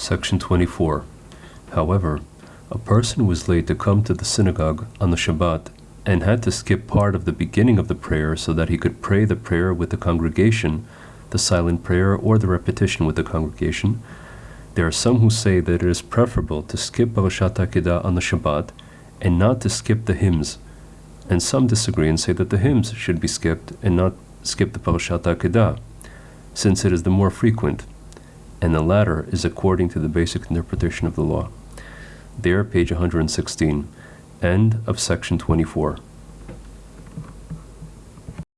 Section 24. However, a person was late to come to the synagogue on the Shabbat and had to skip part of the beginning of the prayer so that he could pray the prayer with the congregation, the silent prayer, or the repetition with the congregation. There are some who say that it is preferable to skip Parashat Akedah on the Shabbat and not to skip the hymns, and some disagree and say that the hymns should be skipped and not skip the Parashat Akedah, since it is the more frequent, and the latter is according to the basic interpretation of the law. There, page 116. End of section 24.